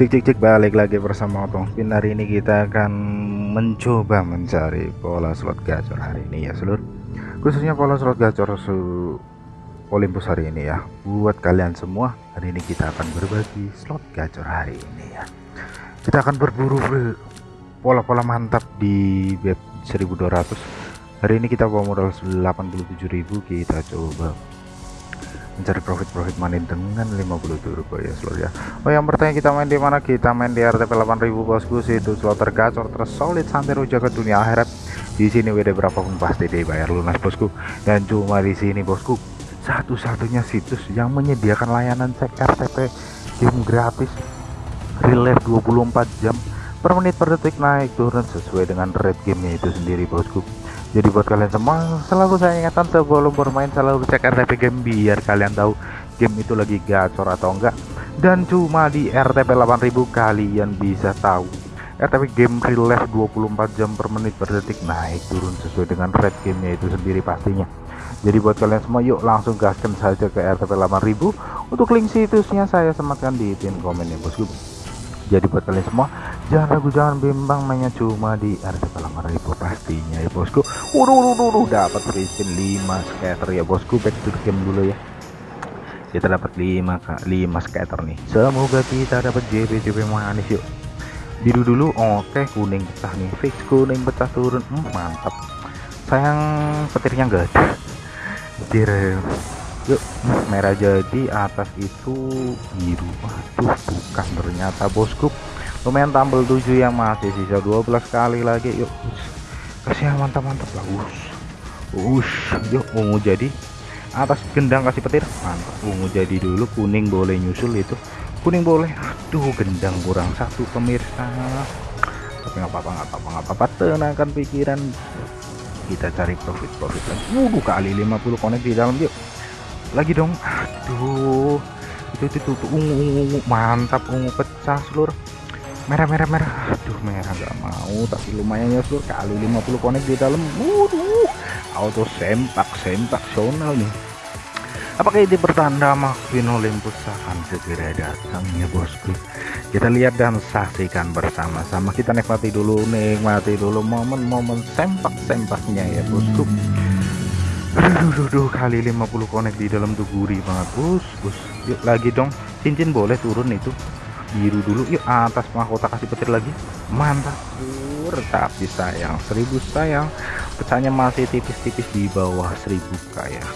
cek cek cek balik lagi bersama Otong Spin. Hari ini kita akan mencoba mencari pola slot gacor hari ini ya seluruh khususnya pola slot gacor su Olympus hari ini ya. Buat kalian semua hari ini kita akan berbagi slot gacor hari ini ya. Kita akan berburu pola-pola mantap di web 1200 hari ini kita bawa modal 87.000 kita coba mencari profit-profit money dengan 50 turbo ya seluruh ya. Oh yang bertanya kita main di mana? Kita main di RTP 8000 bosku. Situ slot tergacor tersolid santero jaga dunia akhirat. Di sini WD berapapun pasti dibayar lunas bosku. Dan cuma di sini bosku satu-satunya situs yang menyediakan layanan cek RTP game gratis. Real life 24 jam per menit per detik naik turun sesuai dengan rate gamenya itu sendiri bosku jadi buat kalian semua selalu saya ingatkan sebelum bermain selalu cek RTP game biar kalian tahu game itu lagi gacor atau enggak. Dan cuma di RTP 8000 kalian bisa tahu. RTP game real life 24 jam per menit per detik naik turun sesuai dengan rate gamenya itu sendiri pastinya. Jadi buat kalian semua yuk langsung gaskan saja ke RTP 8000 untuk link situsnya saya sematkan di pin komen ya bosku jadi buat kalian semua jangan ragu jangan bimbang mainnya cuma di RTP 8000 pastinya ya bosku. Waduh waduh waduh dapat free spin 5 scatter ya bosku. Back to the game dulu ya. Kita dapat 5 5 scatter nih. Semoga kita dapat JP JP manis yuk. Biru dulu oke kuning pecah nih. Fix kuning pecah turun. Hmm, mantap. Sayang petirnya enggak ada. Petir. Yuk merah jadi atas itu biru. Waduh bukan ternyata bosku lumayan tampil 7 yang masih sisa 12 kali lagi yuk. Kasih yang mantap-mantap lah. Us yuk ungu jadi atas gendang kasih petir. Mantap. Ungu jadi dulu kuning boleh nyusul itu. Kuning boleh. Aduh gendang kurang satu pemirsa. Tapi nggak apa-apa nggak apa-apa nggak apa-apa. Tenangkan pikiran. Kita cari profit profit lagi wuduh kali 50 konek di dalam yuk. Lagi dong. Aduh. Itu itu, itu, ungu ungu. Mantap ungu pecah seluruh merah merah merah. Aduh merah nggak mau. Tapi lumayan ya seluruh kali 50 konek di dalam. Waduh. Auto sempak sempak sonal nih. Apakah ini pertanda Maxwin Olympus akan segera datang ya bosku? Kita lihat dan saksikan bersama-sama. Kita nikmati dulu nikmati dulu momen-momen sempak-sempaknya ya bosku. Aduh, aduh, kali 50 konek di dalam tuh gurih banget bos. Bos yuk lagi dong. Cincin boleh turun itu biru dulu. Yuk atas mahkota kasih petir lagi. Mantap. Pur tapi sayang. Seribu sayang. Pecahnya masih tipis-tipis di bawah seribu kayak.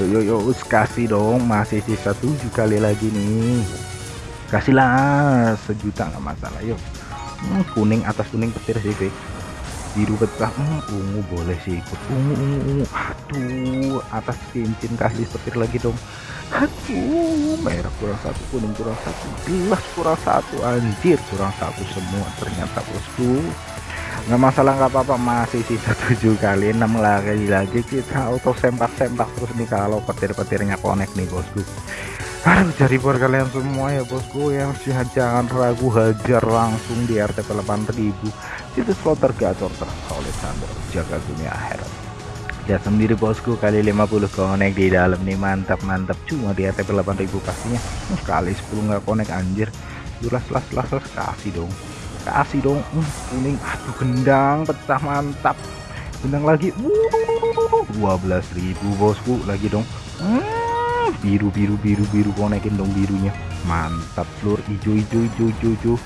Yuk yuk yuk. Kasih dong. Masih sisa tujuh kali lagi nih. Kasihlah sejuta nggak masalah. Yuk. Hmm, kuning atas kuning petir sih biru pecah hmm, ungu boleh sih ikut ungu ungu ungu. Aduh atas cincin kasih petir lagi dong. Aduh merah kurang satu kuning kurang satu gelas kurang satu anjir kurang satu semua ternyata bosku. Nggak masalah nggak apa-apa masih sisa tujuh kali enam lagi lagi kita auto sempak-sempak terus nih kalau petir-petirnya connect nih bosku aduh jadi buat kalian semua ya bosku yang jangan ragu hajar langsung di RTP 8000 itu slot tergacor tersolid sampai jaga dunia akhirat. Lihat sendiri bosku kali 50 konek di dalam nih mantap mantap. Cuma di RTP 8000 pastinya. Uh, kali 10 nggak konek anjir. Jelas las las las kasih dong. Kasih dong. Uh, kuning. Aduh gendang pecah mantap. Gendang lagi. Uh, 12.000 bosku lagi dong. Uh, biru biru biru biru konekin dong birunya. Mantap seluruh hijau hijau hijau hijau, hijau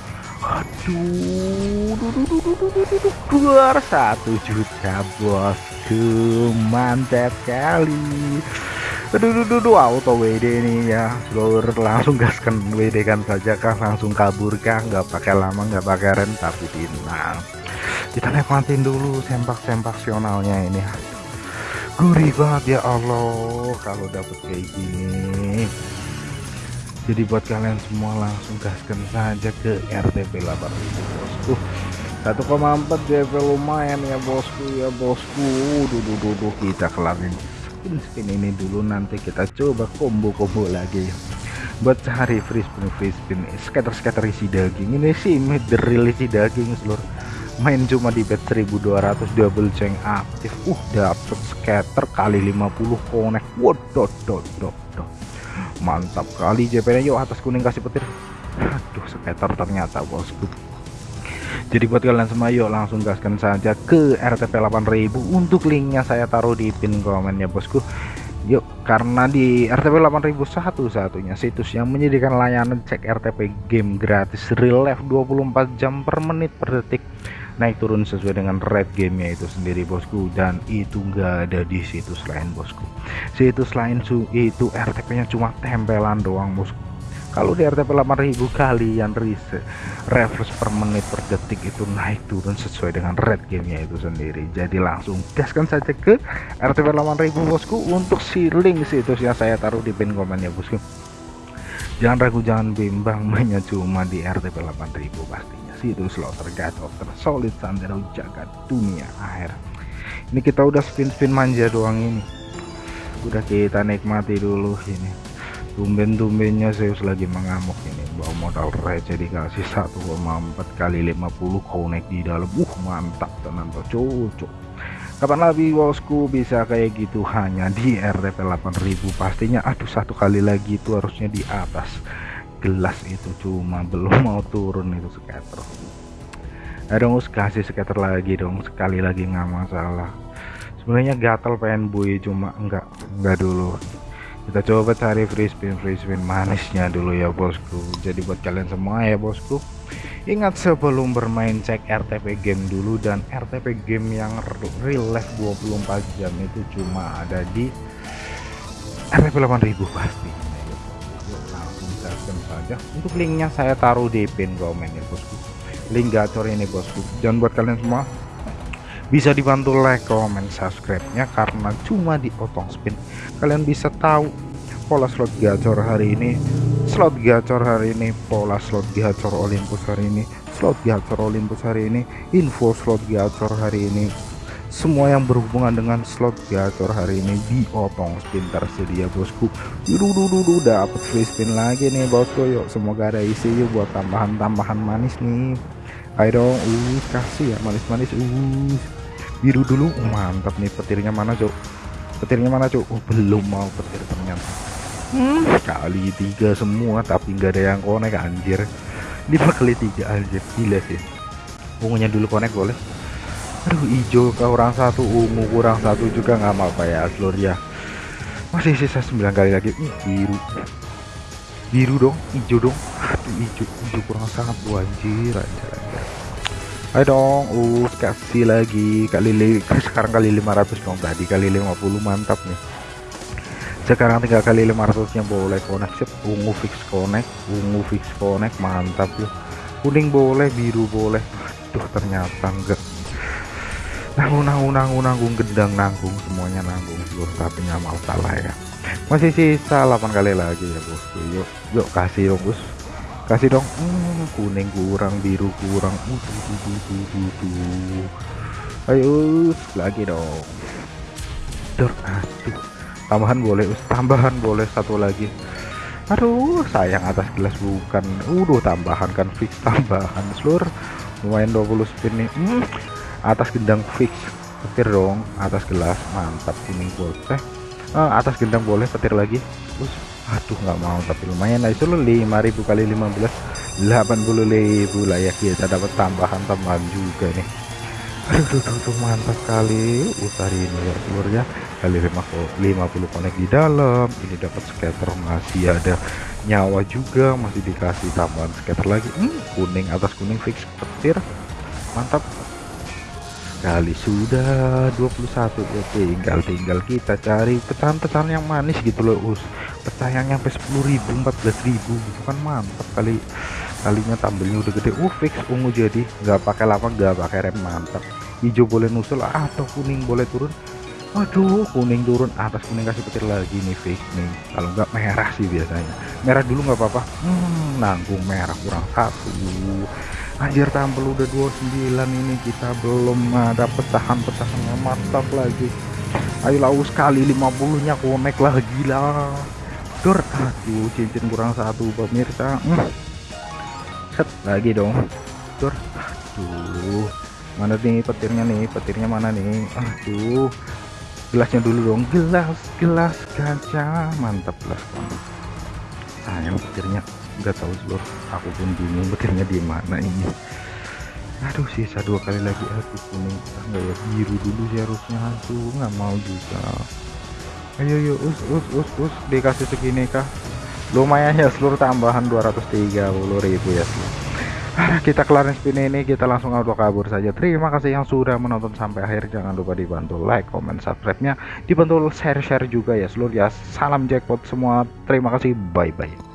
aduh keluar satu juta bosku mantap kali aduh aduh aduh auto WD nih ya. Seluruh langsung gaskan WD kan saja kah? Langsung kabur kah? Nggak pakai lama nggak pakai rem tapi tenang kita nikmatin dulu sempak-sempak sionalnya ini gurih banget ya Allah kalau dapet kayak gini jadi buat kalian semua langsung gaskan saja ke RTP 8000 bosku. 1,4 JP lumayan ya bosku ya bosku. Duduk duduk kita kelarin spin spin ini dulu nanti kita coba combo-combo lagi. Buat cari free spin free spin scatter scatter isi daging. Ini sih real isi daging seluruh main cuma di bet 1200 double ceng aktif. Uh dapet scatter kali 50 connect waduh mantap kali JP yuk atas kuning kasih petir. Aduh skater ternyata bosku. Jadi buat kalian semua yuk langsung gaskan saja ke RTP 8000 untuk linknya saya taruh di pin komen ya bosku. Yuk karena di RTP 8000 satu-satunya situs yang menyediakan layanan cek RTP game gratis. Real life 24 jam per menit per detik naik turun sesuai dengan rate gamenya itu sendiri bosku. Dan itu enggak ada di situs lain bosku. Situs lain su itu RTP nya cuma tempelan doang bosku. Kalau di RTP 8000 kalian reset refresh per menit per detik itu naik turun sesuai dengan red gamenya itu sendiri. Jadi langsung gaskan saja ke RTP 8000 bosku untuk si link situsnya saya taruh di pin komen ya bosku. Jangan ragu jangan bimbang mainnya cuma di RTP 8000 situs slot tergacor tersolid sandero jagat dunia akhir. Ini kita udah spin-spin manja doang ini. Udah kita nikmati dulu ini. Tumben-tumbennya Zeus lagi mengamuk ini. Bawa modal receh dikasih 1,4 kali 50 connect di dalam. Uh mantap tenan cocok. Kapan lagi bosku? Bisa kayak gitu hanya di RTP 8000 pastinya aduh satu kali lagi itu harusnya di atas gelas itu cuma belum mau turun itu skater dong kasih skater lagi dong sekali lagi nggak masalah. Sebenarnya gatel pengen bui cuma enggak enggak dulu. Kita coba cari free spin free spin manisnya dulu ya bosku. Jadi buat kalian semua ya bosku. Ingat sebelum bermain cek RTP game dulu dan RTP game yang real life 24 jam itu cuma ada di RTP 8000 pasti saja untuk linknya saya taruh di pin komen ya bosku. Link gacor ini bosku. Jangan buat kalian semua. Bisa dibantu like comment subscribe nya karena cuma di otong spin. Kalian bisa tahu pola slot gacor hari ini slot gacor hari ini pola slot gacor Olympus hari ini slot gacor Olympus hari ini info slot gacor hari ini semua yang berhubungan dengan slot gacor hari ini. Di otong spin tersedia bosku. Dulu dapat free spin lagi nih bosku. Yuk semoga ada isi yuk buat tambahan-tambahan manis nih. Ayo dong. Uh kasih ya manis-manis. Uh biru dulu. Mantap nih petirnya mana cok petirnya mana cok oh, belum mau petir ternyata. Hmm, kali tiga semua tapi nggak ada yang konek anjir. Lima kali tiga anjir. Gila sih. Ungunya dulu konek boleh aduh hijau kurang satu ungu kurang satu juga nggak mau apa ya seluruh ya. Masih sisa 9 kali lagi. Uh, biru. Biru dong hijau dong. Aduh hijau hijau kurang satu anjir anjir anjir. Ayo dong uh kasih lagi. Kali sekarang kali 500 dong. Tadi kali 50 mantap nih. Sekarang tinggal kali 500 nya boleh connect. Sip ungu fix connect ungu fix connect mantap ya kuning boleh biru boleh. Aduh ternyata enggak nanggung nanggung nanggung nanggung gendang nanggung semuanya nanggung seluruh tapi nggak mau salah ya masih sisa 8 kali lagi ya bosku. Yuk yuk kasih dong bos kasih dong. Hmm, kuning kurang biru kurang. Uh, uh, uh, uh, uh, ayo lagi dong. Dor, tambahan boleh tambahan boleh satu lagi. Aduh sayang atas gelas bukan. Udah tambahan kan fix tambahan. Seluruh lumayan 20 spin nih. Hmm, atas gendang fix petir dong. Atas gelas mantap. Kuning boleh ah, atas gendang boleh petir lagi. Us aduh nggak mau tapi lumayan lah. Itu lo 5000 kali 15 80.000 lah ya. Kita dapat tambahan tambahan juga nih. Aduh tuh, tuh, mantap kali utari ini ya telur ya kali 50 konek di dalam. Ini dapat scatter masih ada nyawa juga. Masih dikasih tambahan scatter lagi. Hmm, kuning atas kuning fix petir. Mantap kali sudah 21 ya tinggal tinggal kita cari pecahan-pecahan yang manis gitu loh us. Pecahan yang sampai 10.000 14.000 gitu kan mantap kali. Kalinya tampilnya udah gede. Uh fix ungu jadi. Nggak pakai lama nggak pakai rem mantap hijau boleh nusul atau kuning boleh turun. Aduh kuning turun. Atas kuning kasih petir lagi nih fix nih. Kalau nggak merah sih biasanya. Merah dulu nggak apa-apa. Hmm, nanggung merah kurang satu anjir tampil udah 29 ini kita belum ada pecahan-pecahan yang mantap lagi. Ayo lau sekali 50 nya connect lah gila. Dur aduh cincin kurang satu pemirsa. Hmm. set lagi dong. Dur aduh. Mana nih petirnya nih? Petirnya mana nih? Aduh. Gelasnya dulu dong. Gelas gelas kaca mantap gelas sayang petirnya nggak tahu seluruh aku pun bingung petirnya di mana ini. Aduh sisa dua kali lagi aduh kuning. Enggak ya biru dulu sih harusnya. Aduh nggak mau juga. Ayo yuk us us us us. Dikasih segini kah? Lumayan ya seluruh tambahan 230.000 ya seluruh kita kelarin spin ini. Kita langsung auto kabur saja. Terima kasih yang sudah menonton sampai akhir. Jangan lupa dibantu like comment subscribe nya dibantu share-share juga ya seluruh ya. Salam jackpot semua. Terima kasih. Bye bye